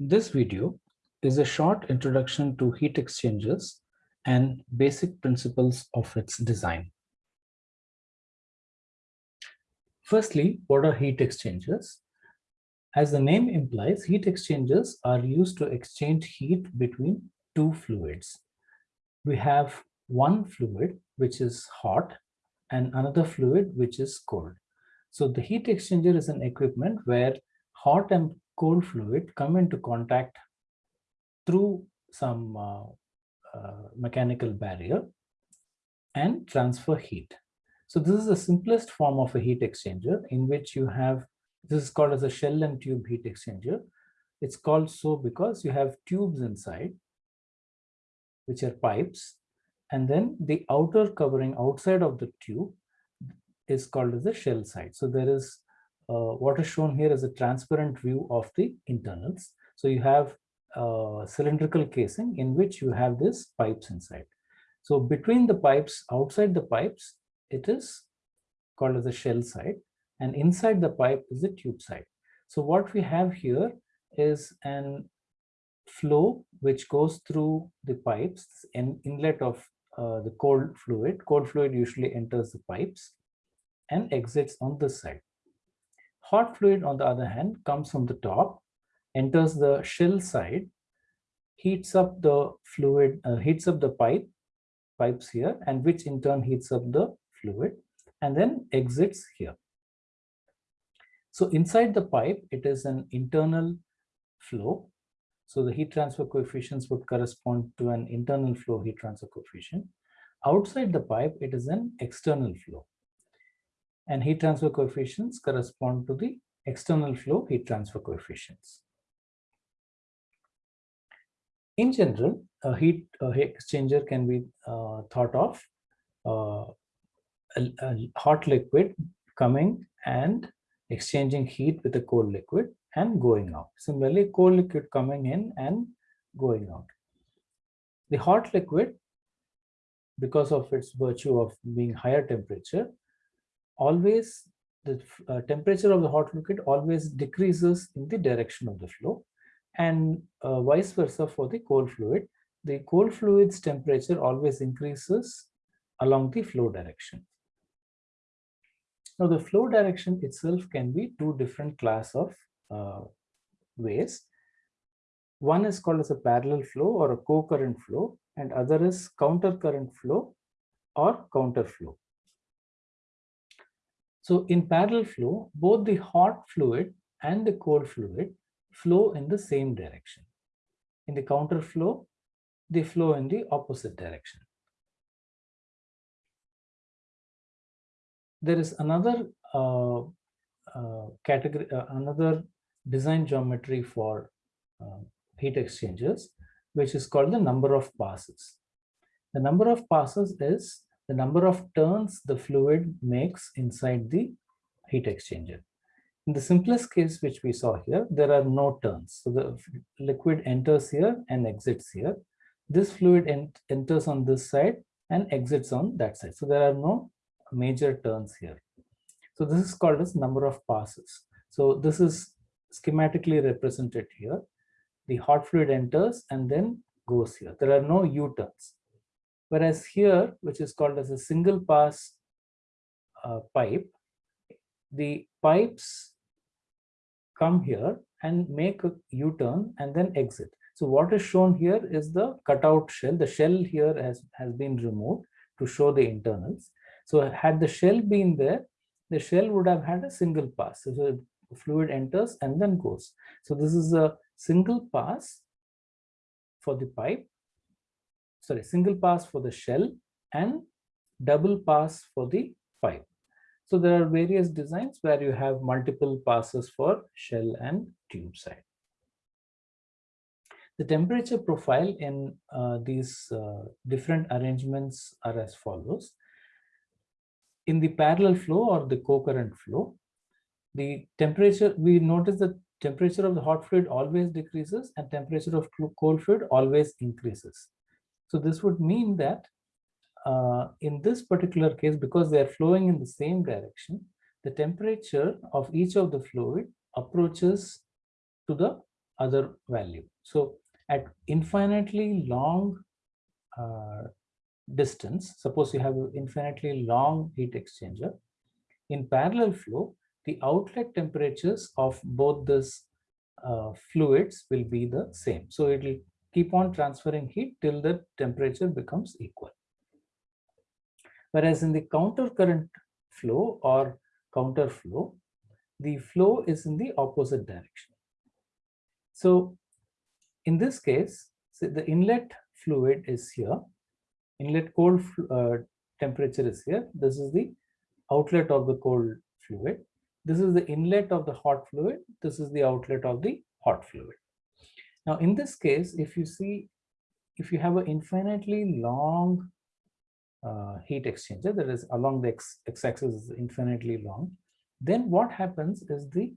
This video is a short introduction to heat exchangers and basic principles of its design. Firstly, what are heat exchangers? As the name implies, heat exchangers are used to exchange heat between two fluids. We have one fluid which is hot and another fluid which is cold. So the heat exchanger is an equipment where hot and cold fluid come into contact through some uh, uh, mechanical barrier and transfer heat. So this is the simplest form of a heat exchanger in which you have, this is called as a shell and tube heat exchanger. It's called so because you have tubes inside, which are pipes, and then the outer covering outside of the tube is called as the shell side. So there is what is shown here is a transparent view of the internals. So you have a cylindrical casing in which you have these pipes inside. So between the pipes, outside the pipes, it is called as the shell side and inside the pipe is the tube side. So what we have here is an flow which goes through the pipes and inlet of uh, the cold fluid. Cold fluid usually enters the pipes and exits on this side. Hot fluid, on the other hand, comes from the top, enters the shell side, heats up the fluid, uh, heats up the pipe, pipes here, and which in turn heats up the fluid, and then exits here. So inside the pipe, it is an internal flow. So the heat transfer coefficients would correspond to an internal flow heat transfer coefficient. Outside the pipe, it is an external flow and heat transfer coefficients correspond to the external flow heat transfer coefficients. In general, a heat, a exchanger can be uh, thought of uh, a, a hot liquid coming and exchanging heat with a cold liquid and going out. Similarly, cold liquid coming in and going out. The hot liquid, because of its virtue of being higher temperature, always the uh, temperature of the hot liquid always decreases in the direction of the flow and uh, vice versa for the cold fluid. The cold fluid's temperature always increases along the flow direction. Now the flow direction itself can be two different class of uh, ways. One is called as a parallel flow or a co-current flow and other is counter current flow or counter flow. So in parallel flow, both the hot fluid and the cold fluid flow in the same direction. In the counter flow, they flow in the opposite direction. There is another uh, uh, category, uh, another design geometry for uh, heat exchangers, which is called the number of passes. The number of passes is the number of turns the fluid makes inside the heat exchanger. In the simplest case which we saw here, there are no turns. So the liquid enters here and exits here. This fluid ent enters on this side and exits on that side. So there are no major turns here. So this is called as number of passes. So this is schematically represented here. The hot fluid enters and then goes here. There are no U-turns. Whereas here, which is called as a single pass uh, pipe, the pipes come here and make a U-turn and then exit. So what is shown here is the cutout shell. The shell here has, has been removed to show the internals. So had the shell been there, the shell would have had a single pass. So the fluid enters and then goes. So this is a single pass for the pipe sorry, single pass for the shell and double pass for the pipe. So there are various designs where you have multiple passes for shell and tube side. The temperature profile in uh, these uh, different arrangements are as follows. In the parallel flow or the co-current flow, the temperature, we notice the temperature of the hot fluid always decreases and temperature of cold fluid always increases. So this would mean that uh, in this particular case, because they are flowing in the same direction, the temperature of each of the fluid approaches to the other value. So at infinitely long uh, distance, suppose you have an infinitely long heat exchanger, in parallel flow, the outlet temperatures of both these uh, fluids will be the same. So it will keep on transferring heat till the temperature becomes equal. Whereas in the counter current flow or counter flow, the flow is in the opposite direction. So in this case, the inlet fluid is here, inlet cold uh, temperature is here. This is the outlet of the cold fluid. This is the inlet of the hot fluid. This is the outlet of the hot fluid. Now, in this case, if you see, if you have an infinitely long uh, heat exchanger that is along the x-axis is infinitely long, then what happens is the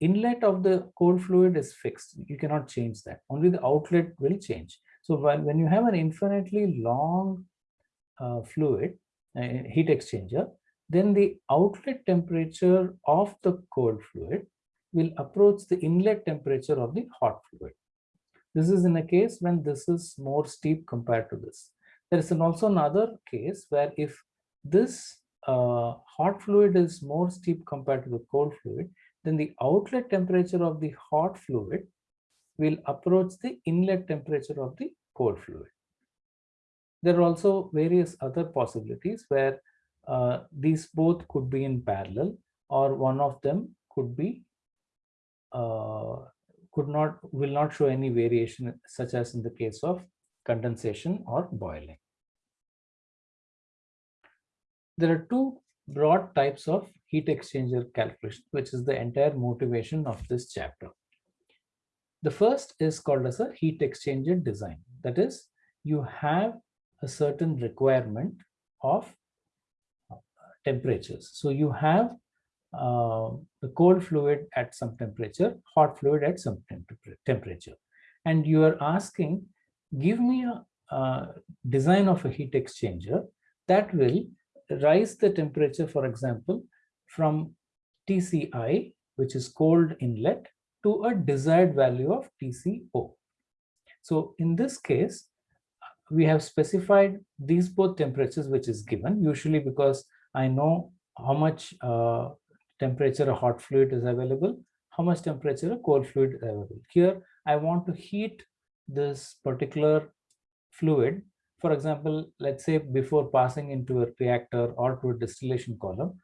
inlet of the cold fluid is fixed. You cannot change that. Only the outlet will change. So when, when you have an infinitely long uh, fluid, uh, heat exchanger, then the outlet temperature of the cold fluid will approach the inlet temperature of the hot fluid. This is in a case when this is more steep compared to this. There is an also another case where if this uh, hot fluid is more steep compared to the cold fluid, then the outlet temperature of the hot fluid will approach the inlet temperature of the cold fluid. There are also various other possibilities where uh, these both could be in parallel or one of them could be Uh, could not will not show any variation such as in the case of condensation or boiling. There are two broad types of heat exchanger calculation, which is the entire motivation of this chapter. The first is called as a heat exchanger design. That is, you have a certain requirement of temperatures. So you have uh, the cold fluid at some temperature, hot fluid at some temperature. And you are asking, give me a, a design of a heat exchanger that will rise the temperature, for example, from TCI, which is cold inlet, to a desired value of TCO. So in this case, we have specified these both temperatures, which is given, usually because I know how much uh, temperature a hot fluid is available, how much temperature a cold fluid is available. Here, I want to heat this particular fluid. For example, let's say before passing into a reactor or to a distillation column,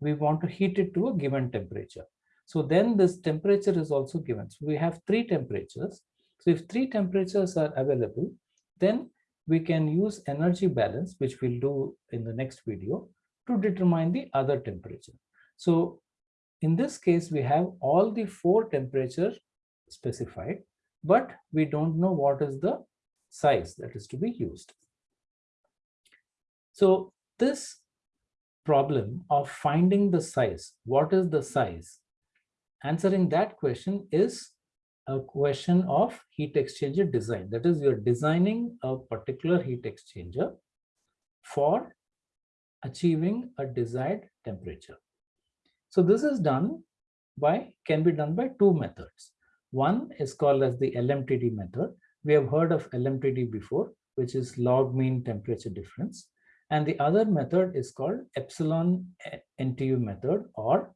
we want to heat it to a given temperature. So then this temperature is also given. So we have three temperatures. So if three temperatures are available, then we can use energy balance, which we'll do in the next video, to determine the other temperature. So in this case, we have all the four temperatures specified, but we don't know what is the size that is to be used. So this problem of finding the size, what is the size? Answering that question is a question of heat exchanger design. That is, you're designing a particular heat exchanger for achieving a desired temperature. So this is done by, can be done by two methods. One is called as the LMTD method. We have heard of LMTD before, which is log mean temperature difference. And the other method is called epsilon NTU method or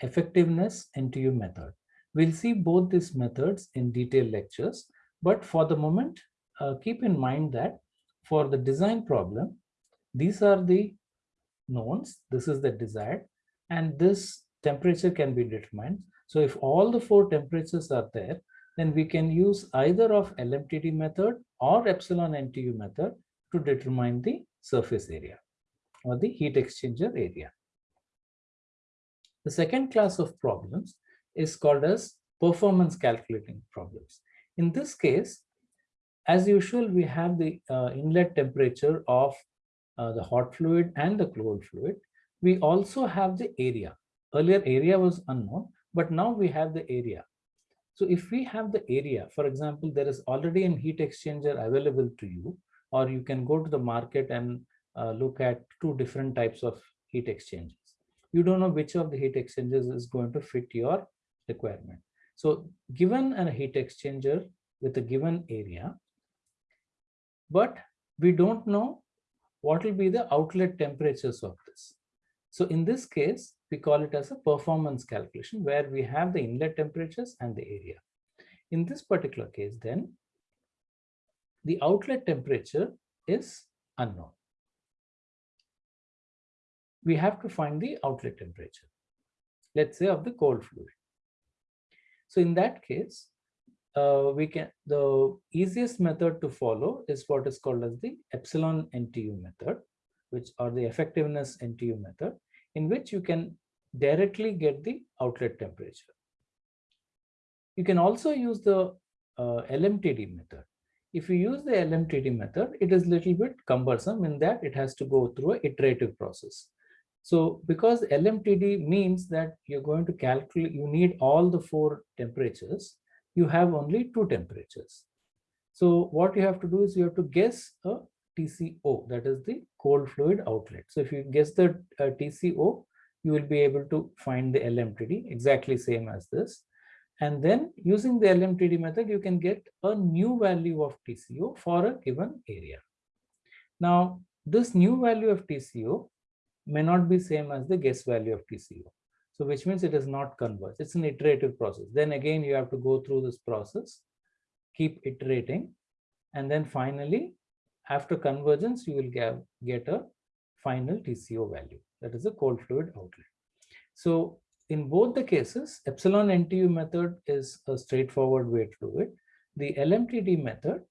effectiveness NTU method. We'll see both these methods in detailed lectures, but for the moment, uh, keep in mind that for the design problem, these are the knowns, this is the desired, and this temperature can be determined. So if all the four temperatures are there, then we can use either of LMTD method or epsilon NTU method to determine the surface area or the heat exchanger area. The second class of problems is called as performance calculating problems. In this case, as usual, we have the uh, inlet temperature of uh, the hot fluid and the cold fluid. We also have the area. Earlier area was unknown, but now we have the area. So if we have the area, for example, there is already a heat exchanger available to you, or you can go to the market and uh, look at two different types of heat exchangers. You don't know which of the heat exchangers is going to fit your requirement. So given a heat exchanger with a given area, but we don't know what will be the outlet temperatures of this. So in this case, we call it as a performance calculation where we have the inlet temperatures and the area. In this particular case, then the outlet temperature is unknown. We have to find the outlet temperature, let's say of the cold fluid. So in that case, uh, we can the easiest method to follow is what is called as the epsilon NTU method, which or the effectiveness NTU method, in which you can directly get the outlet temperature. You can also use the uh, LMTD method. If you use the LMTD method, it is a little bit cumbersome in that it has to go through a iterative process. So because LMTD means that you're going to calculate, you need all the four temperatures, you have only two temperatures. So what you have to do is you have to guess a TCO, that is the cold fluid outlet. So if you guess the uh, TCO, you will be able to find the LMTD exactly same as this. And then using the LMTD method, you can get a new value of TCO for a given area. Now, this new value of TCO may not be same as the guess value of TCO. So which means it is not converged. It's an iterative process. Then again, you have to go through this process, keep iterating. And then finally, after convergence, you will get, get a final TCO value. That is a cold fluid outlet. So in both the cases, epsilon NTU method is a straightforward way to do it. The LMTD method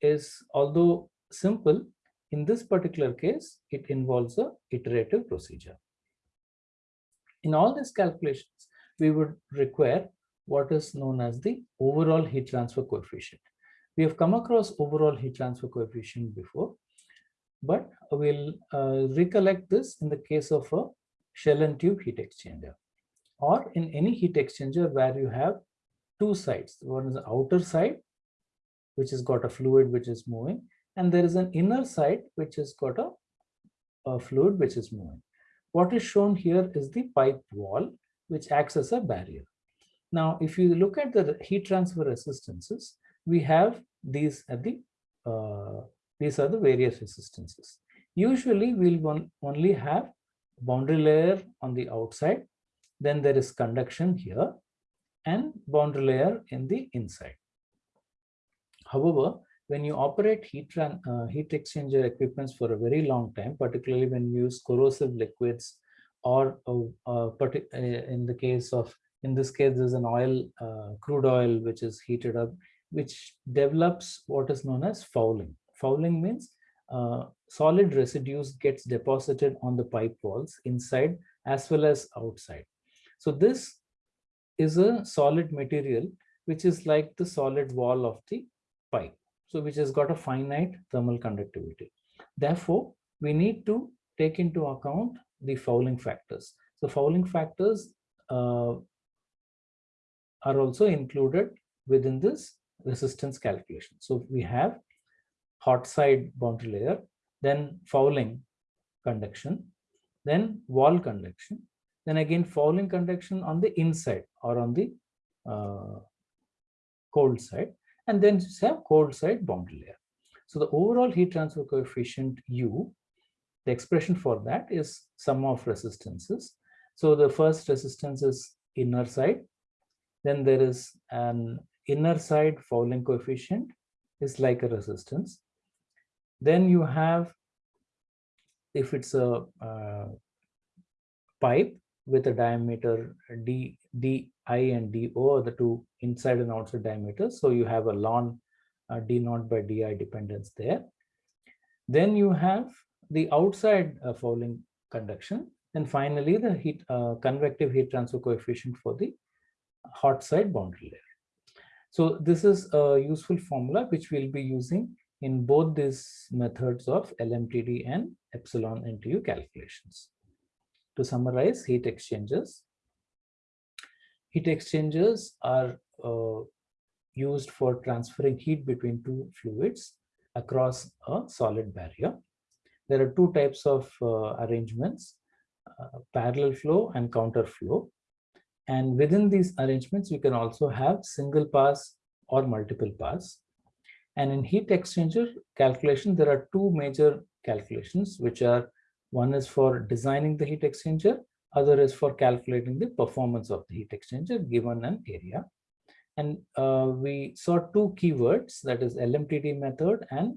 is, although simple, in this particular case, it involves a iterative procedure. In all these calculations, we would require what is known as the overall heat transfer coefficient. We have come across overall heat transfer coefficient before, but we'll uh, recollect this in the case of a shell and tube heat exchanger or in any heat exchanger where you have two sides. One is the outer side, which has got a fluid which is moving, and there is an inner side which has got a, a fluid which is moving. What is shown here is the pipe wall, which acts as a barrier. Now, if you look at the heat transfer resistances, we have these at the uh, these are the various resistances. Usually, we'll only have boundary layer on the outside, then there is conduction here, and boundary layer in the inside. However, when you operate heat, uh, heat exchanger equipments for a very long time, particularly when you use corrosive liquids or uh, uh, uh, in the case of, in this case, there's an oil, uh, crude oil, which is heated up, which develops what is known as fouling. Fouling means uh, solid residues gets deposited on the pipe walls inside as well as outside. So this is a solid material, which is like the solid wall of the pipe so which has got a finite thermal conductivity. Therefore, we need to take into account the fouling factors. So fouling factors uh, are also included within this resistance calculation. So we have hot side boundary layer, then fouling conduction, then wall conduction, then again fouling conduction on the inside or on the uh, cold side, and then have cold side boundary layer. So the overall heat transfer coefficient U, the expression for that is sum of resistances. So the first resistance is inner side. Then there is an inner side fouling coefficient is like a resistance. Then you have, if it's a uh, pipe with a diameter d, d I and DO are the two inside and outside diameters. So you have a ln uh, D naught by DI dependence there. Then you have the outside uh, fouling conduction. And finally, the heat uh, convective heat transfer coefficient for the hot side boundary layer. So this is a useful formula which we'll be using in both these methods of LMTD and epsilon NTU calculations. To summarize heat exchangers, Heat exchangers are uh, used for transferring heat between two fluids across a solid barrier. There are two types of uh, arrangements, uh, parallel flow and counter flow. And within these arrangements, you can also have single pass or multiple pass. And in heat exchanger calculation, there are two major calculations, which are one is for designing the heat exchanger, other is for calculating the performance of the heat exchanger given an area. And uh, we saw two keywords, that is LMTD method and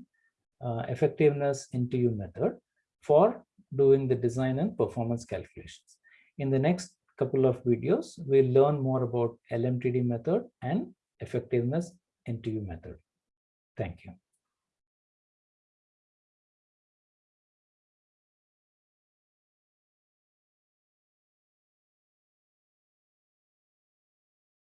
uh, effectiveness NTU method for doing the design and performance calculations. In the next couple of videos, we'll learn more about LMTD method and effectiveness NTU method. Thank you.